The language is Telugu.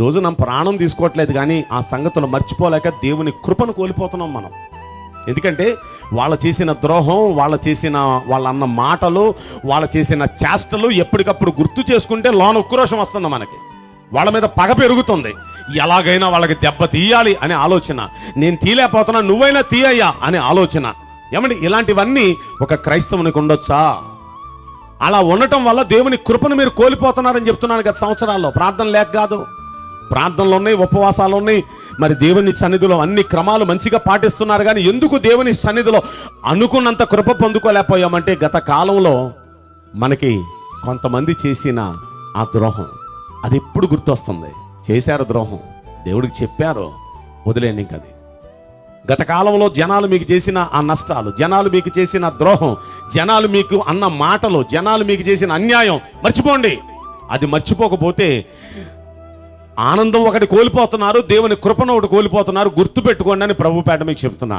ఈ రోజు నా ప్రాణం తీసుకోవట్లేదు కానీ ఆ సంగతులు మర్చిపోలేక దేవుని కృపను కోల్పోతున్నాం మనం. ఎందుకంటే వాళ్ళు చేసిన ద్రోహం వాళ్ళు చేసిన వాళ్ళ అన్న మాటలు వాళ్ళు చేసిన చేష్టలు ఎప్పటికప్పుడు గుర్తు చేసుకుంటే లోన ఉక్రోషం వస్తుంది మనకి. వాళ్ళ మీద పగ పెరుగుతుంది. ఎలాగైనా వాళ్ళకి దెబ్బ తీయాలి అనే ఆలోచన. నేను తీయలేకపోతున్నా నువ్వైనా తీయయ్యా అనే ఆలోచన. ఏమండి ఇలాంటివన్నీ ఒక క్రైస్తవునికి ఉండొచ్చా? అలా ఉండటం వల్ల దేవుని కృపను మీరు కోల్పోతున్నారని చెప్తున్నాను గత సంవత్సరాల్లో. ప్రార్థన లేక కాదు. ప్రార్థనలు ఉన్నాయి ఉపవాసాలు ఉన్నాయి. మరి దేవుని సన్నిధిలో అన్ని క్రమాలు మంచిగా పాటిస్తున్నారు కానీ ఎందుకు దేవుని సన్నిధిలో అనుకున్నంత కృప పొందుకోలేకపోయామంటే గత కాలంలో మనకి కొంతమంది చేసిన ఆ ద్రోహం అది ఎప్పుడు గుర్తొస్తుంది? చేశారు ద్రోహం దేవుడికి చెప్పారు వదిలేండి ఇంక అది. గత కాలంలో జనాలు మీకు చేసిన ఆ నష్టాలు జనాలు మీకు చేసిన ద్రోహం జనాలు మీకు అన్న మాటలు జనాలు మీకు చేసిన అన్యాయం మర్చిపోండి. అది మర్చిపోకపోతే ఆనందం ఒకటి కోల్పోతున్నారు దేవుని కృపను ఒకటి కోల్పోతున్నారు గుర్తు పెట్టుకోండి అని ప్రభుపేట మీకు చెప్తున్నాను.